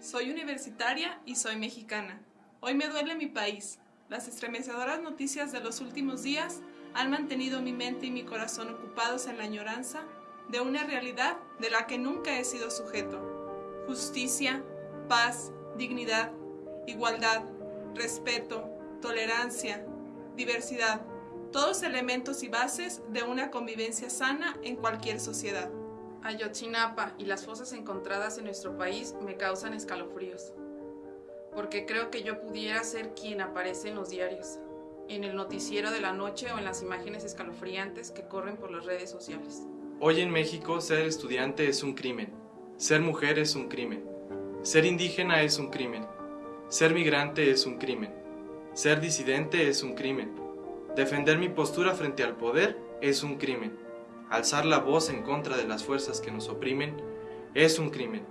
Soy universitaria y soy mexicana. Hoy me duele mi país. Las estremecedoras noticias de los últimos días han mantenido mi mente y mi corazón ocupados en la añoranza de una realidad de la que nunca he sido sujeto. Justicia, paz, dignidad, igualdad, respeto, tolerancia, diversidad, todos elementos y bases de una convivencia sana en cualquier sociedad. Ayotzinapa y las fosas encontradas en nuestro país me causan escalofríos, porque creo que yo pudiera ser quien aparece en los diarios, en el noticiero de la noche o en las imágenes escalofriantes que corren por las redes sociales. Hoy en México ser estudiante es un crimen, ser mujer es un crimen, ser indígena es un crimen, ser migrante es un crimen, ser disidente es un crimen, defender mi postura frente al poder es un crimen. Alzar la voz en contra de las fuerzas que nos oprimen es un crimen.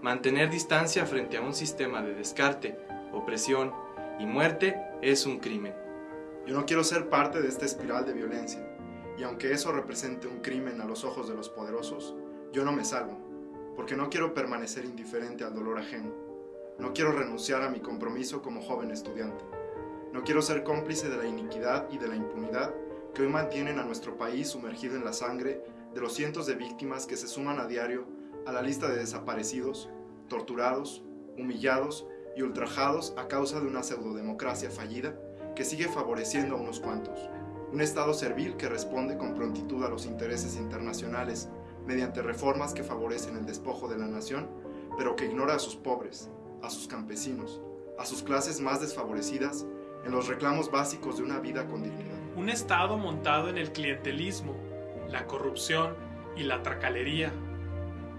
Mantener distancia frente a un sistema de descarte, opresión y muerte es un crimen. Yo no quiero ser parte de esta espiral de violencia, y aunque eso represente un crimen a los ojos de los poderosos, yo no me salvo, porque no quiero permanecer indiferente al dolor ajeno. No quiero renunciar a mi compromiso como joven estudiante. No quiero ser cómplice de la iniquidad y de la impunidad que hoy mantienen a nuestro país sumergido en la sangre de los cientos de víctimas que se suman a diario a la lista de desaparecidos, torturados, humillados y ultrajados a causa de una pseudodemocracia fallida que sigue favoreciendo a unos cuantos. Un Estado servil que responde con prontitud a los intereses internacionales mediante reformas que favorecen el despojo de la nación, pero que ignora a sus pobres, a sus campesinos, a sus clases más desfavorecidas en los reclamos básicos de una vida con dignidad. Un Estado montado en el clientelismo, la corrupción y la tracalería.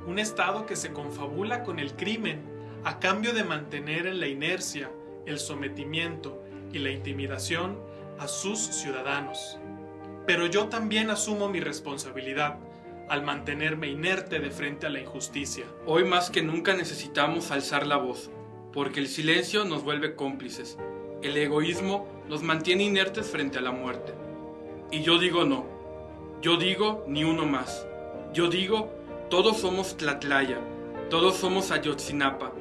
Un Estado que se confabula con el crimen a cambio de mantener en la inercia, el sometimiento y la intimidación a sus ciudadanos. Pero yo también asumo mi responsabilidad al mantenerme inerte de frente a la injusticia. Hoy más que nunca necesitamos alzar la voz, porque el silencio nos vuelve cómplices el egoísmo nos mantiene inertes frente a la muerte. Y yo digo no. Yo digo ni uno más. Yo digo todos somos Tlatlaya. Todos somos Ayotzinapa.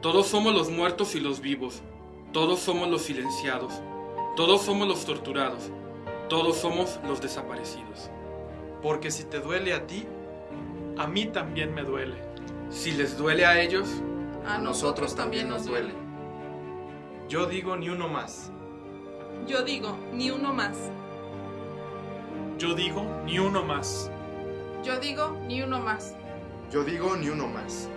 Todos somos los muertos y los vivos. Todos somos los silenciados. Todos somos los torturados. Todos somos los desaparecidos. Porque si te duele a ti, a mí también me duele. Si les duele a ellos, a nosotros también nos duele. Yo digo ni uno más. Yo digo ni uno más. Yo digo ni uno más. Yo digo ni uno más. Yo digo ni uno más.